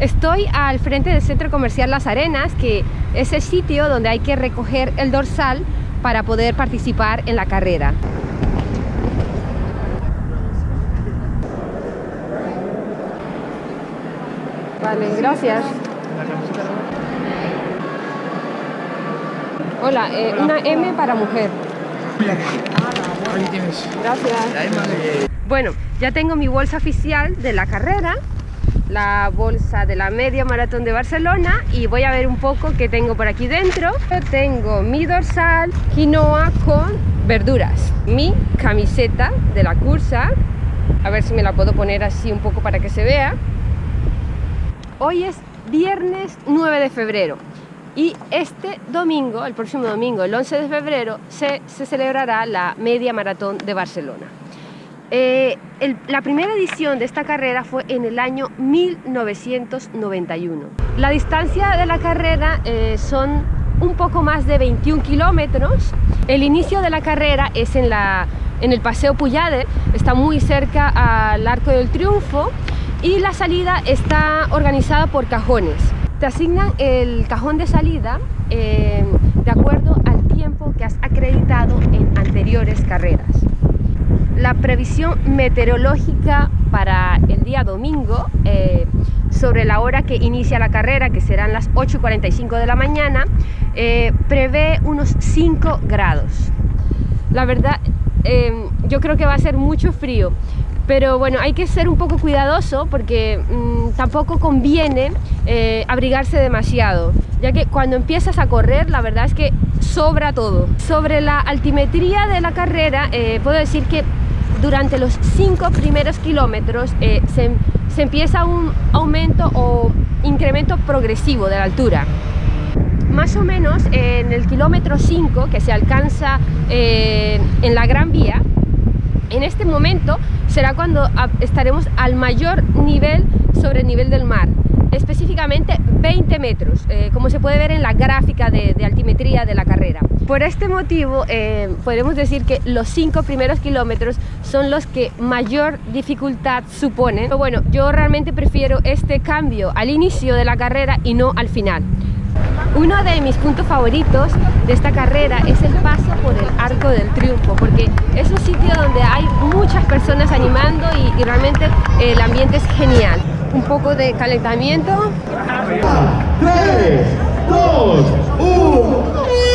Estoy al frente del Centro Comercial Las Arenas, que es el sitio donde hay que recoger el dorsal para poder participar en la carrera. Vale, gracias. Hola, eh, una M para mujer. Gracias. Bueno, ya tengo mi bolsa oficial de la carrera, la bolsa de la media maratón de Barcelona y voy a ver un poco qué tengo por aquí dentro. Tengo mi dorsal quinoa con verduras, mi camiseta de la cursa, a ver si me la puedo poner así un poco para que se vea. Hoy es viernes 9 de febrero y este domingo, el próximo domingo, el 11 de febrero, se, celebrará la media maratón de Barcelona. Eh, la primera edición de esta carrera fue en el año 1991. La distancia de la carrera eh, son un poco más de 21 kilómetros. El inicio de la carrera es en, la, en el Paseo Puyade, está muy cerca al Arco del Triunfo y la salida está organizada por cajones. Te asignan el cajón de salida eh, de acuerdo al tiempo que has acreditado en anteriores carreras. La previsión meteorológica para el día domingo eh, sobre la hora que inicia la carrera, que serán las 8.45 de la mañana, eh, prevé unos 5 grados. La verdad, yo creo que va a ser mucho frío pero bueno, hay que ser un poco cuidadoso porque mm, tampoco conviene eh, abrigarse demasiado, ya que cuando empiezas a correr la verdad es que sobra todo. Sobre la altimetría de la carrera, eh, puedo decir que durante los cinco primeros kilómetros eh, se, empieza un aumento o incremento progresivo de la altura más o menos en el kilómetro 5 que se alcanza en la Gran Vía en este momento será cuando estaremos al mayor nivel sobre el nivel del mar, específicamente 20 metros, eh, como se puede ver en la gráfica de, altimetría de la carrera. Por este motivo eh, podemos decir que los cinco primeros kilómetros son los que mayor dificultad suponen. Pero bueno, yo realmente prefiero este cambio al inicio de la carrera y no al final. Uno de mis puntos favoritos de esta carrera es el paso por el Arco del Triunfo, porque es un sitio donde hay muchas personas animando y, realmente el ambiente es genial. Un poco de calentamiento. 3, 2, 1.